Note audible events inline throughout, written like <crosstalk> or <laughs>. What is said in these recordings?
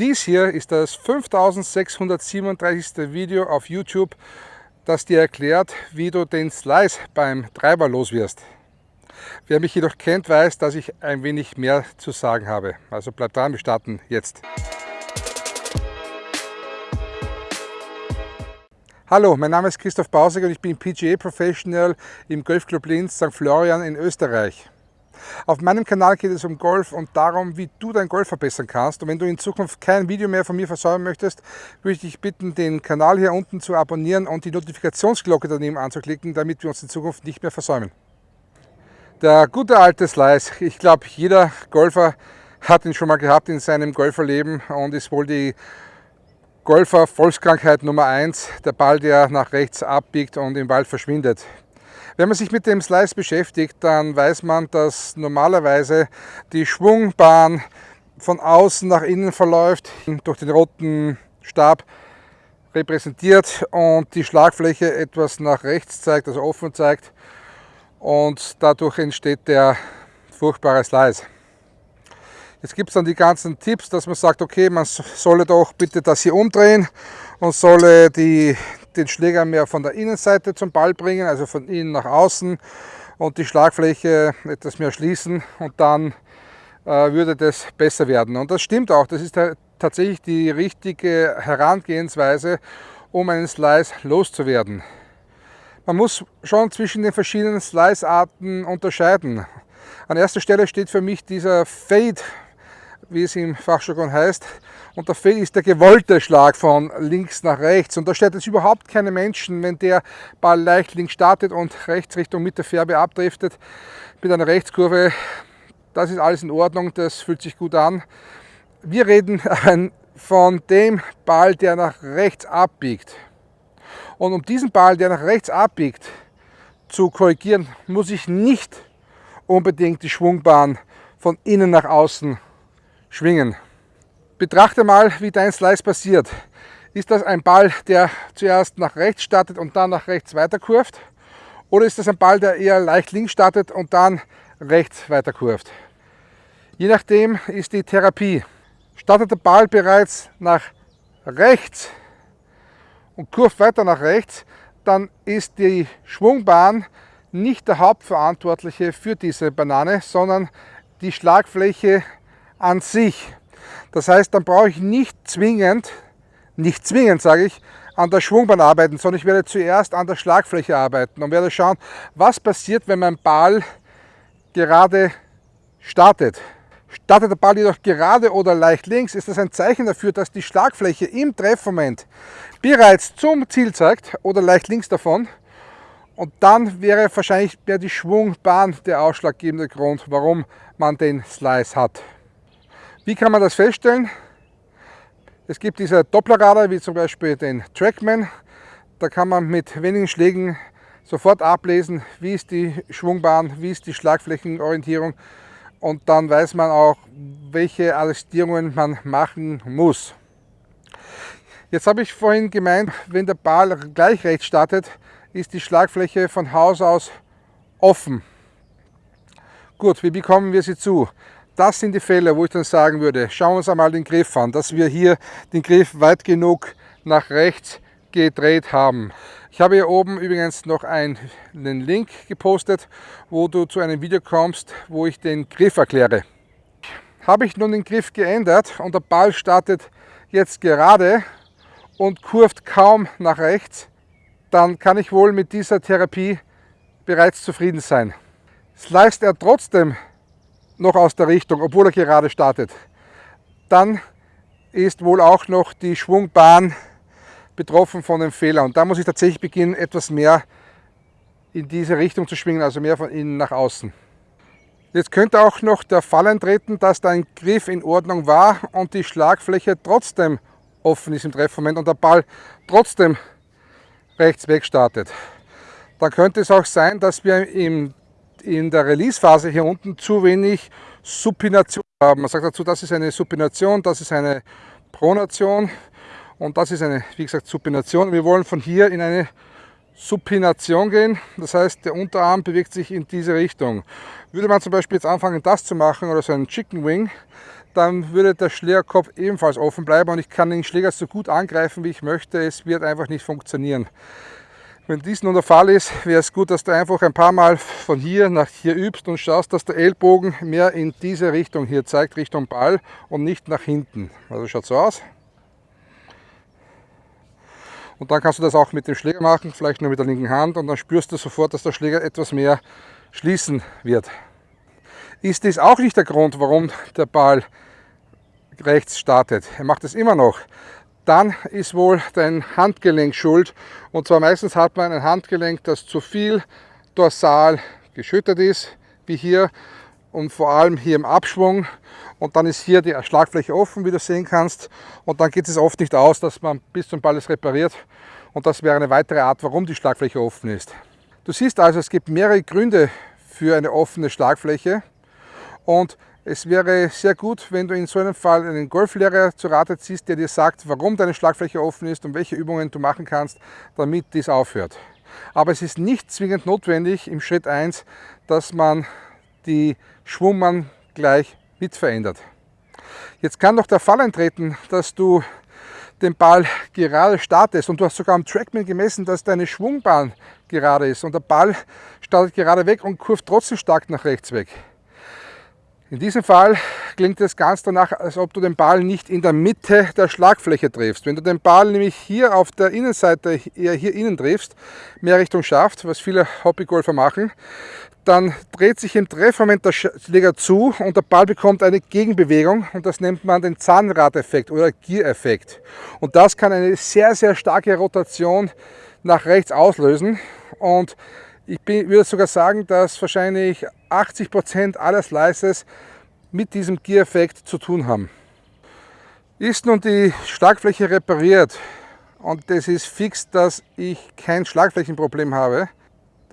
Dies hier ist das 5637. Video auf YouTube, das dir erklärt, wie du den Slice beim Treiber los wirst. Wer mich jedoch kennt, weiß, dass ich ein wenig mehr zu sagen habe. Also bleibt dran, wir starten jetzt. Hallo, mein Name ist Christoph Bausig und ich bin PGA Professional im Golfclub Linz St. Florian in Österreich. Auf meinem Kanal geht es um Golf und darum, wie du dein Golf verbessern kannst. Und wenn du in Zukunft kein Video mehr von mir versäumen möchtest, würde ich dich bitten, den Kanal hier unten zu abonnieren und die Notifikationsglocke daneben anzuklicken, damit wir uns in Zukunft nicht mehr versäumen. Der gute alte Slice, ich glaube jeder Golfer hat ihn schon mal gehabt in seinem Golferleben und ist wohl die Golfer Volkskrankheit Nummer 1, der Ball, der nach rechts abbiegt und im Wald verschwindet. Wenn man sich mit dem Slice beschäftigt, dann weiß man, dass normalerweise die Schwungbahn von außen nach innen verläuft, durch den roten Stab repräsentiert und die Schlagfläche etwas nach rechts zeigt, also offen zeigt und dadurch entsteht der furchtbare Slice. Jetzt gibt es dann die ganzen Tipps, dass man sagt, okay, man solle doch bitte das hier umdrehen und solle die, den Schläger mehr von der Innenseite zum Ball bringen, also von innen nach außen und die Schlagfläche etwas mehr schließen und dann äh, würde das besser werden. Und das stimmt auch, das ist tatsächlich die richtige Herangehensweise, um einen Slice loszuwerden. Man muss schon zwischen den verschiedenen Slice-Arten unterscheiden. An erster Stelle steht für mich dieser Fade, wie es im Fachjargon heißt, und der Fail ist der gewollte Schlag von links nach rechts. Und da stört es überhaupt keine Menschen, wenn der Ball leicht links startet und rechts Richtung Mitte Färbe abdriftet mit einer Rechtskurve. Das ist alles in Ordnung, das fühlt sich gut an. Wir reden <laughs> von dem Ball, der nach rechts abbiegt. Und um diesen Ball, der nach rechts abbiegt, zu korrigieren, muss ich nicht unbedingt die Schwungbahn von innen nach außen schwingen. Betrachte mal, wie dein Slice passiert. Ist das ein Ball, der zuerst nach rechts startet und dann nach rechts weiterkurft? Oder ist das ein Ball, der eher leicht links startet und dann rechts weiterkurft? Je nachdem ist die Therapie. Startet der Ball bereits nach rechts und kurft weiter nach rechts, dann ist die Schwungbahn nicht der Hauptverantwortliche für diese Banane, sondern die Schlagfläche an sich. Das heißt, dann brauche ich nicht zwingend, nicht zwingend sage ich, an der Schwungbahn arbeiten, sondern ich werde zuerst an der Schlagfläche arbeiten und werde schauen, was passiert, wenn mein Ball gerade startet. Startet der Ball jedoch gerade oder leicht links, ist das ein Zeichen dafür, dass die Schlagfläche im Treffmoment bereits zum Ziel zeigt oder leicht links davon. Und dann wäre wahrscheinlich mehr die Schwungbahn der ausschlaggebende Grund, warum man den Slice hat. Wie kann man das feststellen? Es gibt diese Dopplerradar, wie zum Beispiel den Trackman. Da kann man mit wenigen Schlägen sofort ablesen, wie ist die Schwungbahn, wie ist die Schlagflächenorientierung und dann weiß man auch, welche Adjustierungen man machen muss. Jetzt habe ich vorhin gemeint, wenn der Ball gleich rechts startet, ist die Schlagfläche von Haus aus offen. Gut, wie bekommen wir sie zu? Das sind die Fälle, wo ich dann sagen würde, schauen wir uns einmal den Griff an, dass wir hier den Griff weit genug nach rechts gedreht haben. Ich habe hier oben übrigens noch einen Link gepostet, wo du zu einem Video kommst, wo ich den Griff erkläre. Habe ich nun den Griff geändert und der Ball startet jetzt gerade und kurft kaum nach rechts, dann kann ich wohl mit dieser Therapie bereits zufrieden sein. Sliced er trotzdem noch aus der Richtung, obwohl er gerade startet. Dann ist wohl auch noch die Schwungbahn betroffen von dem Fehler. Und da muss ich tatsächlich beginnen, etwas mehr in diese Richtung zu schwingen, also mehr von innen nach außen. Jetzt könnte auch noch der Fall eintreten, dass dein Griff in Ordnung war und die Schlagfläche trotzdem offen ist im Treffmoment und der Ball trotzdem rechts weg startet. Dann könnte es auch sein, dass wir im in der Release-Phase hier unten zu wenig Supination haben. Man sagt dazu, das ist eine Supination, das ist eine Pronation und das ist eine, wie gesagt, Supination. Wir wollen von hier in eine Supination gehen, das heißt, der Unterarm bewegt sich in diese Richtung. Würde man zum Beispiel jetzt anfangen, das zu machen oder so einen Chicken Wing, dann würde der Schlägerkopf ebenfalls offen bleiben und ich kann den Schläger so gut angreifen, wie ich möchte. Es wird einfach nicht funktionieren. Wenn dies nun der Fall ist, wäre es gut, dass du einfach ein paar Mal von hier nach hier übst und schaust, dass der Ellbogen mehr in diese Richtung hier zeigt, Richtung Ball und nicht nach hinten. Also schaut so aus. Und dann kannst du das auch mit dem Schläger machen, vielleicht nur mit der linken Hand und dann spürst du sofort, dass der Schläger etwas mehr schließen wird. Ist dies auch nicht der Grund, warum der Ball rechts startet. Er macht es immer noch. Dann ist wohl dein Handgelenk schuld. Und zwar meistens hat man ein Handgelenk, das zu viel dorsal geschüttet ist, wie hier und vor allem hier im Abschwung. Und dann ist hier die Schlagfläche offen, wie du sehen kannst. Und dann geht es oft nicht aus, dass man bis zum Ball es repariert. Und das wäre eine weitere Art, warum die Schlagfläche offen ist. Du siehst also, es gibt mehrere Gründe für eine offene Schlagfläche. Und es wäre sehr gut, wenn du in so einem Fall einen Golflehrer zu Rate ziehst, der dir sagt, warum deine Schlagfläche offen ist und welche Übungen du machen kannst, damit dies aufhört. Aber es ist nicht zwingend notwendig im Schritt 1, dass man die Schwungmann gleich mit verändert. Jetzt kann doch der Fall eintreten, dass du den Ball gerade startest und du hast sogar am Trackman gemessen, dass deine Schwungbahn gerade ist und der Ball startet gerade weg und kurft trotzdem stark nach rechts weg. In diesem Fall klingt es ganz danach, als ob du den Ball nicht in der Mitte der Schlagfläche triffst. Wenn du den Ball nämlich hier auf der Innenseite eher hier innen triffst, mehr Richtung Schaft, was viele Hobbygolfer machen, dann dreht sich im Treffmoment der Schläger zu und der Ball bekommt eine Gegenbewegung und das nennt man den Zahnradeffekt oder Gear-Effekt. Und das kann eine sehr, sehr starke Rotation nach rechts auslösen und ich bin, würde sogar sagen, dass wahrscheinlich 80 Prozent aller Slices mit diesem Gear-Effekt zu tun haben. Ist nun die Schlagfläche repariert und das ist fix, dass ich kein Schlagflächenproblem habe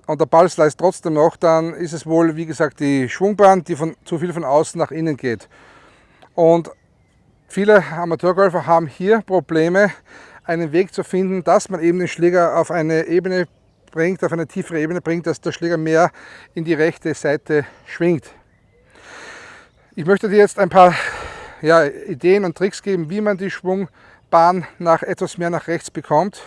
und der Ball slice trotzdem noch, dann ist es wohl, wie gesagt, die Schwungbahn, die von, zu viel von außen nach innen geht. Und viele Amateurgolfer haben hier Probleme, einen Weg zu finden, dass man eben den Schläger auf eine Ebene bringt, auf eine tiefere Ebene bringt, dass der Schläger mehr in die rechte Seite schwingt. Ich möchte dir jetzt ein paar ja, Ideen und Tricks geben, wie man die Schwungbahn nach etwas mehr nach rechts bekommt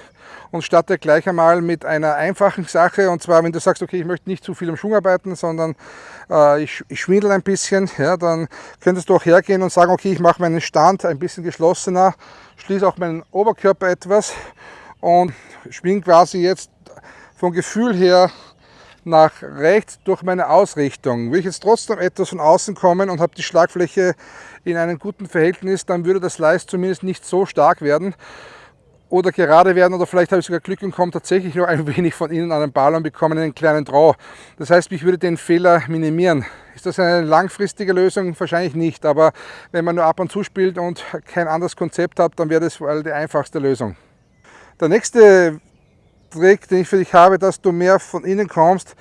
und starte gleich einmal mit einer einfachen Sache und zwar wenn du sagst, okay, ich möchte nicht zu viel am Schwung arbeiten, sondern äh, ich, ich schwindel ein bisschen, ja, dann könntest du auch hergehen und sagen, okay, ich mache meinen Stand ein bisschen geschlossener, schließe auch meinen Oberkörper etwas und schwing quasi jetzt vom Gefühl her nach rechts durch meine Ausrichtung. Will ich jetzt trotzdem etwas von außen kommen und habe die Schlagfläche in einem guten Verhältnis, dann würde das Leist zumindest nicht so stark werden oder gerade werden oder vielleicht habe ich sogar Glück und komme tatsächlich noch ein <laughs> wenig von innen an den Ball und bekomme einen kleinen Draw. Das heißt, ich würde den Fehler minimieren. Ist das eine langfristige Lösung? Wahrscheinlich nicht, aber wenn man nur ab und zu spielt und kein anderes Konzept hat, dann wäre das wohl die einfachste Lösung. Der nächste Trick, den ich für dich habe, dass du mehr von innen kommst,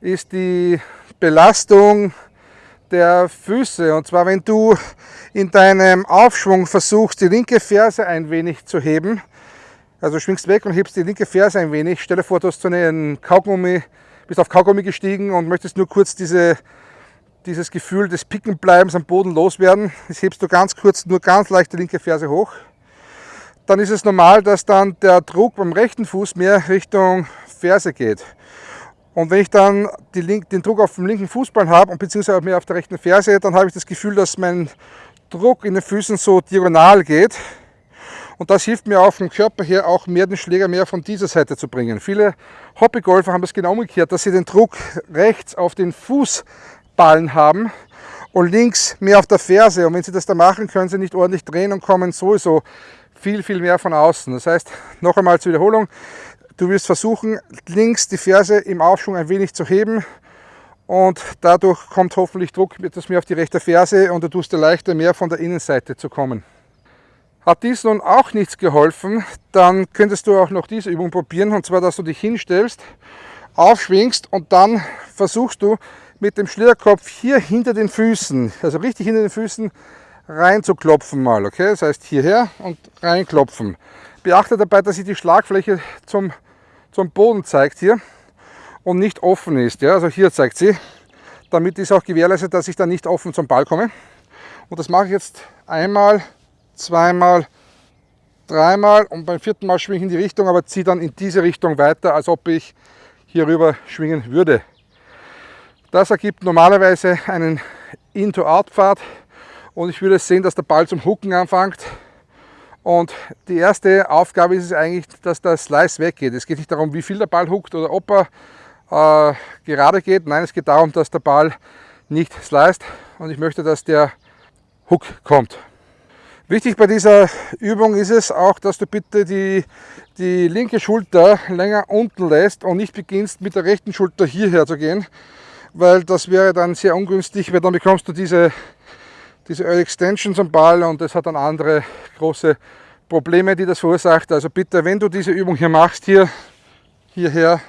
ist die Belastung der Füße. Und zwar, wenn du in deinem Aufschwung versuchst, die linke Ferse ein wenig zu heben, also schwingst weg und hebst die linke Ferse ein wenig. Stell dir vor, du hast so einen Kaugummi, bist auf Kaugummi gestiegen und möchtest nur kurz diese, dieses Gefühl des Pickenbleibens am Boden loswerden. Das hebst du ganz kurz, nur ganz leicht die linke Ferse hoch dann ist es normal, dass dann der Druck beim rechten Fuß mehr Richtung Ferse geht. Und wenn ich dann den Druck auf dem linken Fußball habe und beziehungsweise mehr auf der rechten Ferse, dann habe ich das Gefühl, dass mein Druck in den Füßen so diagonal geht. Und das hilft mir auch vom Körper her auch mehr den Schläger mehr von dieser Seite zu bringen. Viele Hobbygolfer haben das genau umgekehrt, dass sie den Druck rechts auf den Fußballen haben und links mehr auf der Ferse. Und wenn sie das da machen, können sie nicht ordentlich drehen und kommen sowieso viel, viel mehr von außen. Das heißt, <laughs> noch einmal zur Wiederholung, du wirst versuchen, links die Ferse im Aufschwung ein wenig zu heben und dadurch kommt hoffentlich Druck etwas mehr auf die rechte Ferse und du tust dir leichter mehr von der Innenseite zu kommen. Hat dies nun auch nichts geholfen, dann könntest du auch noch diese Übung probieren und zwar, dass du dich hinstellst, aufschwingst und dann versuchst du mit dem Schlierkopf hier hinter den Füßen, also richtig hinter den Füßen, rein zu klopfen mal. Okay? Das heißt hierher und reinklopfen. Beachte dabei, dass sich die Schlagfläche zum, zum Boden zeigt hier und nicht offen ist. Ja? Also hier zeigt sie. Damit ist auch gewährleistet, dass ich dann nicht offen zum Ball komme. Und das mache ich jetzt einmal, zweimal, dreimal und beim vierten Mal schwinge ich in die Richtung, aber ziehe dann in diese Richtung weiter, als ob ich hier rüber schwingen würde. Das ergibt normalerweise einen In-to-Out-Pfad und ich würde sehen, dass der Ball zum Hucken anfängt. Und die erste Aufgabe ist es eigentlich, dass der Slice weggeht. Es geht nicht darum, wie viel der Ball huckt oder ob er äh, gerade geht. Nein, es geht darum, dass der Ball nicht sliced und ich möchte, dass der Hook kommt. Wichtig bei dieser Übung ist es auch, dass du bitte die, die linke Schulter länger unten lässt und nicht beginnst mit der rechten Schulter hierher zu gehen, weil das wäre dann sehr ungünstig, weil dann bekommst du diese, diese Early Extension zum Ball und das hat dann andere große Probleme, die das verursacht. Also bitte, wenn du diese Übung hier machst, hier, hierher,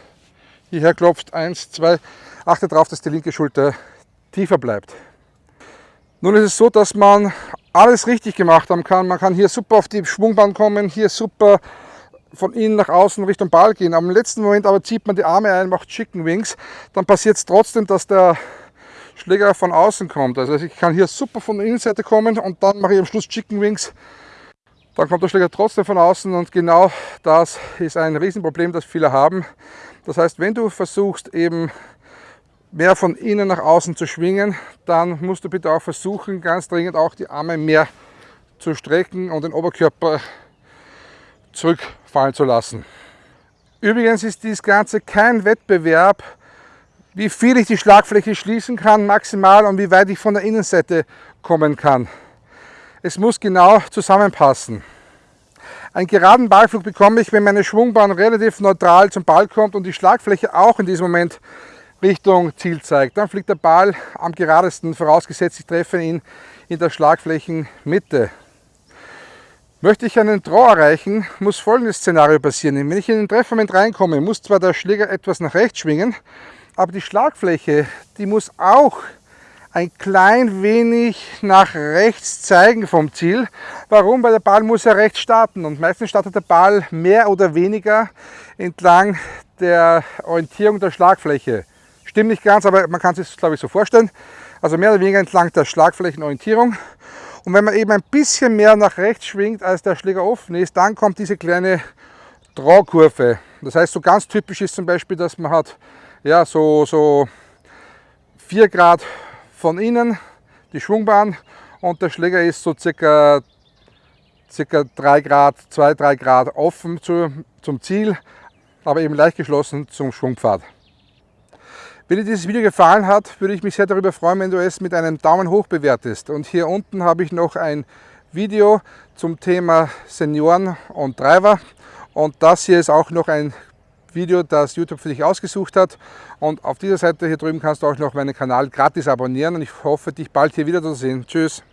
hierher klopfst, eins, zwei, achte darauf, dass die linke Schulter tiefer bleibt. Nun ist es so, dass man alles richtig gemacht haben kann. Man kann hier super auf die Schwungbahn kommen, hier super von innen nach außen Richtung Ball gehen. Am letzten Moment aber zieht man die Arme ein, macht Chicken Wings. Dann passiert es trotzdem, dass der Schläger von außen kommt. Also ich kann hier super von der Innenseite kommen und dann mache ich am Schluss Chicken Wings. Dann kommt der Schläger trotzdem von außen und genau das ist ein Riesenproblem, das viele haben. Das heißt, wenn du versuchst eben mehr von innen nach außen zu schwingen, dann musst du bitte auch versuchen, ganz dringend auch die Arme mehr zu strecken und den Oberkörper zurückfallen zu lassen. Übrigens ist dies Ganze kein Wettbewerb, wie viel ich die Schlagfläche schließen kann maximal und wie weit ich von der Innenseite kommen kann. Es muss genau zusammenpassen. Einen geraden Ballflug bekomme ich, wenn meine Schwungbahn relativ neutral zum Ball kommt und die Schlagfläche auch in diesem Moment Richtung Ziel zeigt. Dann fliegt der Ball am geradesten, vorausgesetzt ich treffe ihn in der Schlagflächenmitte. Möchte ich einen Draw erreichen, muss folgendes Szenario passieren. Wenn ich in den Treffmoment reinkomme, muss zwar der Schläger etwas nach rechts schwingen, aber die Schlagfläche, die muss auch ein klein wenig nach rechts zeigen vom Ziel. Warum? Weil der Ball muss ja rechts starten und meistens startet der Ball mehr oder weniger entlang der Orientierung der Schlagfläche. Stimmt nicht ganz, aber man kann sich das glaube ich so vorstellen. Also mehr oder weniger entlang der Schlagflächenorientierung. Und wenn man eben ein bisschen mehr nach rechts schwingt, als der Schläger offen ist, dann kommt diese kleine Drawkurve. Das heißt, so ganz typisch ist zum Beispiel, dass man hat ja, so, so 4 Grad von innen die Schwungbahn und der Schläger ist so circa, circa 3 Grad, 2-3 Grad offen zu, zum Ziel, aber eben leicht geschlossen zum Schwungpfad. Wenn dir dieses Video gefallen hat, würde ich mich sehr darüber freuen, wenn du es mit einem Daumen hoch bewertest. Und hier unten habe ich noch ein Video zum Thema Senioren und Driver. Und das hier ist auch noch ein Video, das YouTube für dich ausgesucht hat. Und auf dieser Seite hier drüben kannst du auch noch meinen Kanal gratis abonnieren. Und ich hoffe, dich bald hier wieder zu sehen. Tschüss.